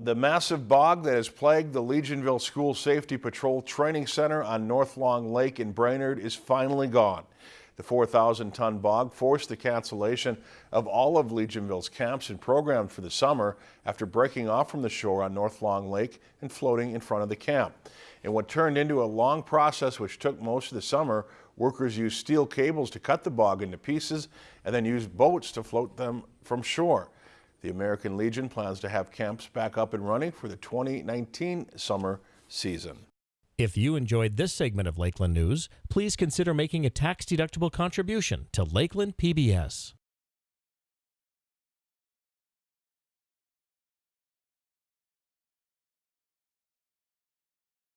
The massive bog that has plagued the Legionville School Safety Patrol Training Center on North Long Lake in Brainerd is finally gone. The 4,000-ton bog forced the cancellation of all of Legionville's camps and programs for the summer after breaking off from the shore on North Long Lake and floating in front of the camp. In what turned into a long process which took most of the summer, workers used steel cables to cut the bog into pieces and then used boats to float them from shore. The American Legion plans to have camps back up and running for the 2019 summer season. If you enjoyed this segment of Lakeland News, please consider making a tax-deductible contribution to Lakeland PBS.